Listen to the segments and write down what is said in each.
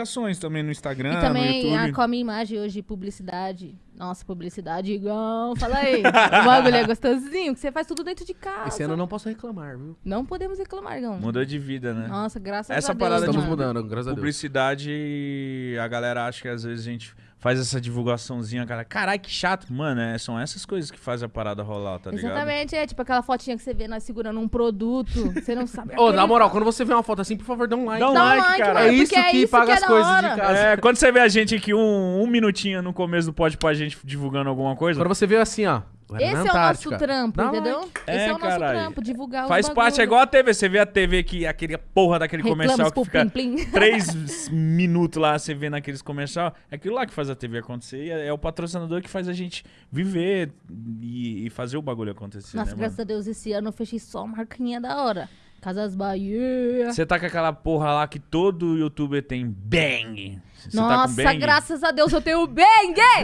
ações também no Instagram, E no também YouTube. a, com a minha imagem hoje, publicidade. Nossa, publicidade igual. Fala aí. o bagulho é gostosinho, que você faz tudo dentro de casa. Esse ano eu não posso reclamar, viu? Não podemos reclamar, Gão. Mudou de vida, né? Nossa, graças Essa a Deus. parada de Estamos mudando, graças a Deus. Publicidade, a galera acha que às vezes a gente faz essa divulgaçãozinha, cara. Caralho, que chato. Mano, é, são essas coisas que fazem a parada rolar, tá ligado? Exatamente, é tipo aquela fotinha que você vê nós segurando um produto. Você não sabe. Ô, na moral, quando você vê uma foto assim, por favor, dá um like. Dá um Dá um like, like, cara. mano, É isso é que isso paga que é as coisas de casa. É, quando você vê a gente aqui um, um minutinho no começo do pod pra gente divulgando alguma coisa, Quando você vê assim, ó. Era Esse é o nosso trampo, Dá entendeu? like. Esse É, é, o nosso caralho. trampo, divulgar faz os parte, é igual a TV. Você vê a TV que aquele porra daquele comercial Reclamos que por fica plim plim. três minutos lá, você vê naqueles comercial. É aquilo lá que faz a TV acontecer e é, é o patrocinador que faz a gente viver e, e fazer o bagulho acontecer, Nossa, né, graças mano? a Deus, esse ano eu fechei só marquinha da hora. Casas Bahia. Você tá com aquela porra lá que todo youtuber tem bang. Você tá com Nossa, bang? graças a Deus eu tenho bang!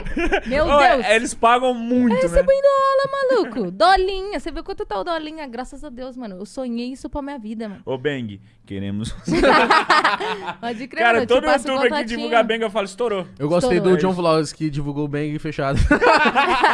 Meu Ô, Deus! é, Eles pagam muito, Eu né? recebo em dólar, maluco. Dolinha. Você viu quanto tá o dolinha? Graças a Deus, mano. Eu sonhei isso pra minha vida, mano. Ô, Bang, queremos. Pode crer, Cara, mano, eu te todo youtuber que divulga Bang, eu falo, estourou. Eu gostei Estourou. do John Vlogs que divulgou o bang fechado.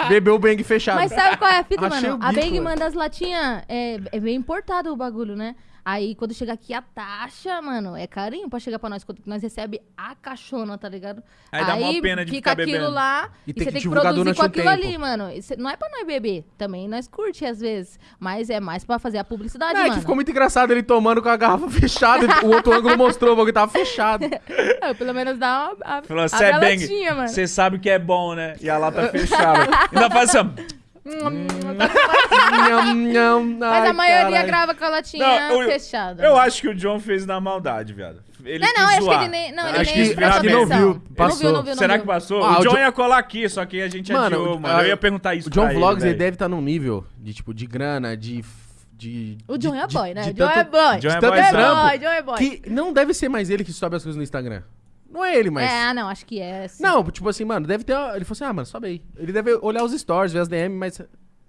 Bebeu o bang fechado. Mas sabe qual é a fita, Achei mano? A bico, Bang mano. manda as latinhas. É, é bem importado o bagulho, né? Aí quando chega aqui a taxa, mano, é carinho pra chegar pra nós. Quando nós recebe a caixona, tá ligado? Aí dá mó pena de fica ficar aquilo bebendo. lá E e, tem você que tem que produzir durante com um aquilo tempo. ali, mano. Isso não é pra nós beber. Também nós curte às vezes. Mas é mais pra fazer a publicidade, Não, é mano. que ficou muito engraçado ele tomando com a garrafa fechada. o outro ângulo mostrou o bagulho tava fechado. É, pelo menos dá uma, a, Falou, você é Bang, você sabe que é bom, né? E a lata fechada. Ainda faz assim, ó. Nham, nham. Mas Ai, a maioria caralho. grava com a latinha Não, eu- fechada. Eu acho que o John fez na maldade, viado. Ele Não, não, quis acho que ele nem. Não, ele Acho nem que- acho que não viu, Ele Não passou. viu, não viu, não Será viu. que passou? Ah, o o John John- ia colar aqui, só que a gente Mano, adiou, mano. Eu a- ia perguntar isso O John pra Vlogs, ele, velho. deve estar num nível de, tipo, de grana, de... de O John de- é de- boy, né? de O John é tanto- boy. John é trampo boy, John é boy. Que não deve ser mais ele que sobe as coisas no Instagram. Não é ele, mas... É, ah, não, acho que é. sim. Não, tipo assim, mano, deve ter... Ele falou assim, ah, mano, sobe aí. Ele deve olhar os stories, ver as DM, mas...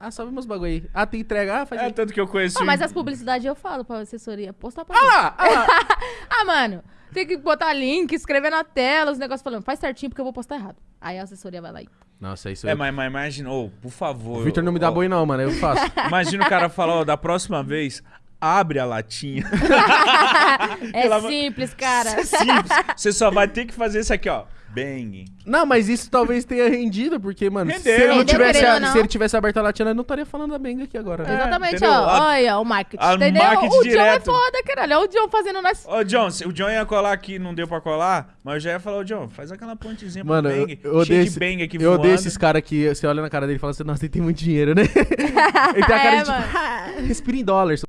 Ah, sobe meus bagulho aí. Ah, tem entrega, ah, faz É aí. tanto que eu conheci. Ah, mas as publicidades eu falo pra assessoria. Postar pra Ah lá, ah lá. Ah, mano, tem que botar link, escrever na tela, os negócios falando, faz certinho porque eu vou postar errado. Aí a assessoria vai lá e. Nossa, isso... É, mas, mas imagina, ô, por favor. O Victor não me dá ó, boi não, mano, eu faço. Imagina o cara falar, ó, da próxima vez, abre a latinha. É amor- simples, cara. É simples. Você só vai ter que fazer isso aqui, ó. Bang. Não, mas isso talvez tenha rendido, porque, mano, se ele, não Rendeu, tivesse, ou não. se ele tivesse aberto a latina, eu não estaria falando da Benga aqui agora. né? Exatamente, entendeu? ó. A- Olha o marketing. a entendeu? marketing o John é direto. foda, caralho. Olha o John fazendo nós. Ô, John, se o John ia colar aqui não deu pra colar, mas eu já ia falar, ô, John, faz aquela pontezinha Mano, pro eu, bang. eu cheio odeio, de esse- bang aqui eu odeio esses caras que você olha na cara dele e fala assim, nossa, ele tem muito dinheiro, né? ele tem a cara É, de tipo. "Ah, respira em dólar. seu